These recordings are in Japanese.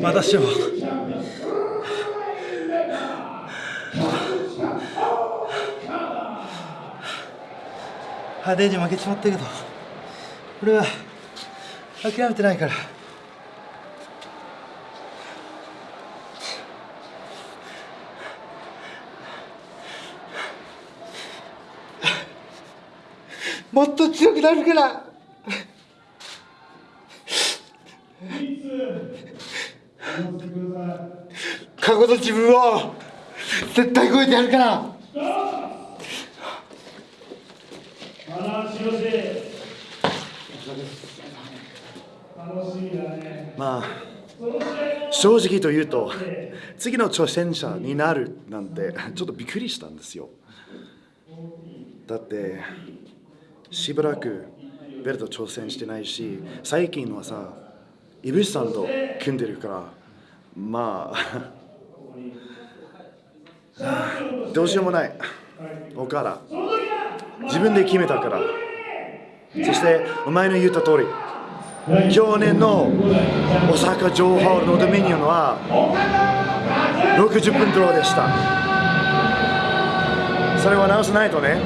またしても派手に負けちまったけど俺は諦めてないから。もっと強くなるから。過去の自分を絶対超えてやるから。まあ正直と言うと次の挑戦者になるなんてちょっとびっくりしたんですよ。だってしばらくベルト挑戦してないし最近はさイブシさんと組んでるからまあ どうしようもない。岡田自分で決めたから。そしてお前の言った通り。去年の大阪城ホールのドミニオンは60分ドローでした。それは直さないとね。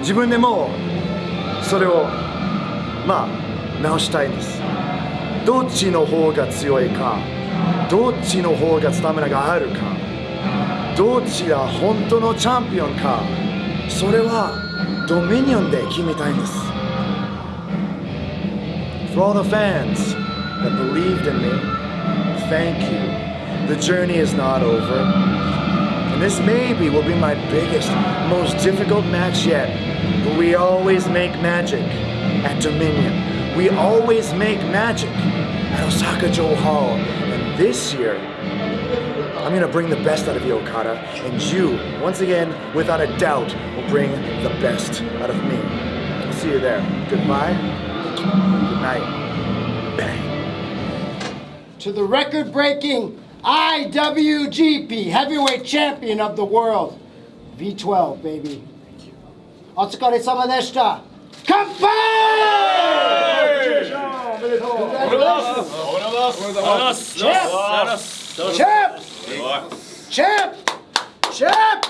自分でもそれをまあ直したいんですどっちの方が強いかどっちの方がスタミナがあるかどっちが本当のチャンピオンかそれはドミニオンで決めたいんです For all the fans that believed in me, thank you. The journey is not over. And this maybe will be my biggest, most difficult match yet. But we always make magic at Dominion. We always make magic at Osaka Joe Hall. And this year, I'm gonna bring the best out of you, Okada. And you, once again, without a doubt, will bring the best out of me. I'll see you there. Goodbye. Good night. Bang. to the record breaking IWGP Heavyweight Champion of the World. V12, baby. お疲れ様でした。乾杯おめでとう。チェプチェプチェプチェプチェプ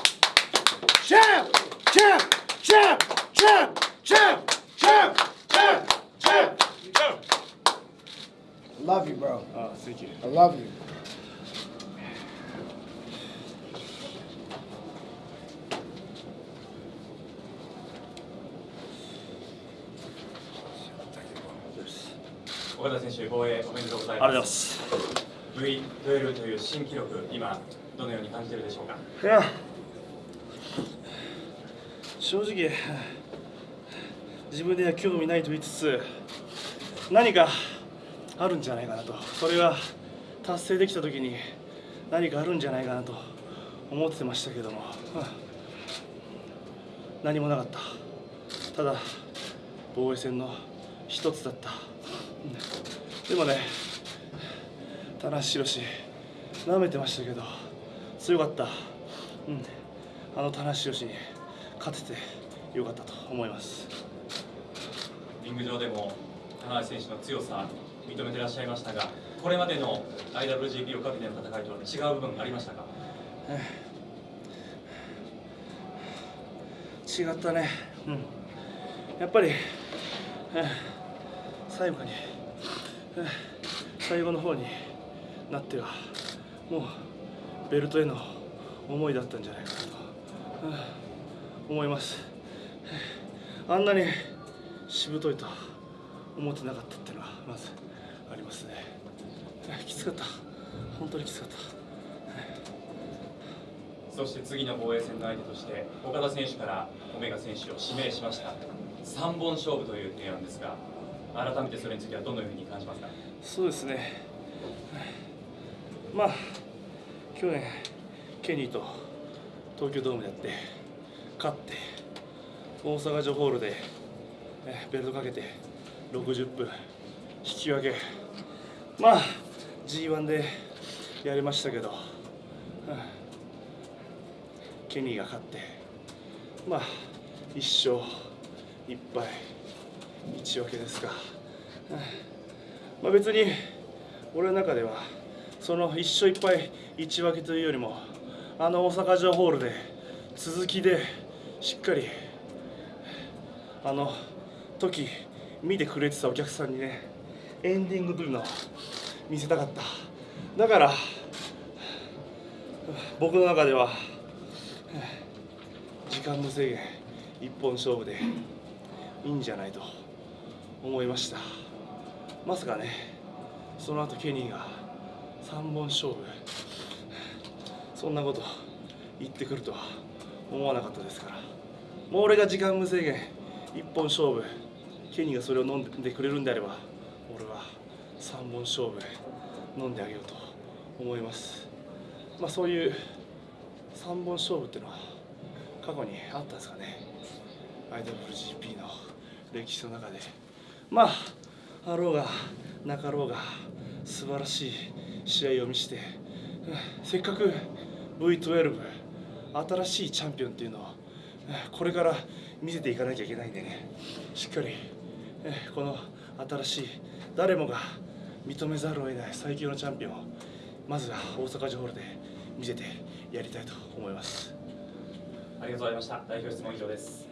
チェプチェプチェプチェプチェプチェプチェプ I love you, bro. Oh, thank you. I love you. 岡田選手、防衛おめでとうございありがとうございま。すす。V12 という新記録、今、どのように感じているでしょうか？いや、正直、自分では興味ないと言いつつ、何かあるんじゃないかなと、それが達成できたときに何かあるんじゃないかなと思ってましたけども、うん何もなかった。ただ、防衛戦の一つだった。うんでもね、田中宏、舐めてましたけど、強かった、うん、あの田中宏に勝ててよかったと思います。リング上でも、田中選手の強さ、認めてらっしゃいましたが、これまでの IWGP をかけての戦いとは違う部分ありましたか？違ったね、うん、やっぱり、えー最後に、最後の方になってはもうベルトへの思いだったんじゃないかなと、思います。あんなにしぶといと思ってなかったっていうのはまずありますね。きつかった。本当にきつかった。そして次の防衛戦の相手として、岡田選手からオメガ選手を指名しました。3本勝負という提案ですが、改めてそれについてはどのように感じますか？そうですね、まあ、去年、ケニーと東京ドームでやって、勝って、大阪城ホールでベルトかけて60分、引き分け、まあ、G1 でやりましたけど、ケニーが勝って、まあ、1勝1敗、1分けですか。まあ、別に俺の中ではその1勝1敗1分けというよりもあの大阪城ホールで続きでしっかりあの時見てくれてたお客さんにねエンディングというのを見せたかっただから僕の中では時間無制限一本勝負でいいんじゃないと思いました。まさかねその後ケニーが3本勝負そんなこと言ってくるとは思わなかったですから。もう俺が時間無制限一本勝負ケニーがそれを飲んでくれるんであれば俺は3本勝負飲んであげようと思います。まあそういう3本勝負っていうのは過去にあったんですかね。IWGP の歴史の中でまああろうがなかろうが素晴らしい試合を見せてせっかく V12 新しいチャンピオンっていうのをこれから見せていかなきゃいけないんでねしっかりこの新しい誰もが認めざるを得ない最強のチャンピオンをまずは大阪城ホールで見せてやりたいと思います。ありがとうございました代表質問以上です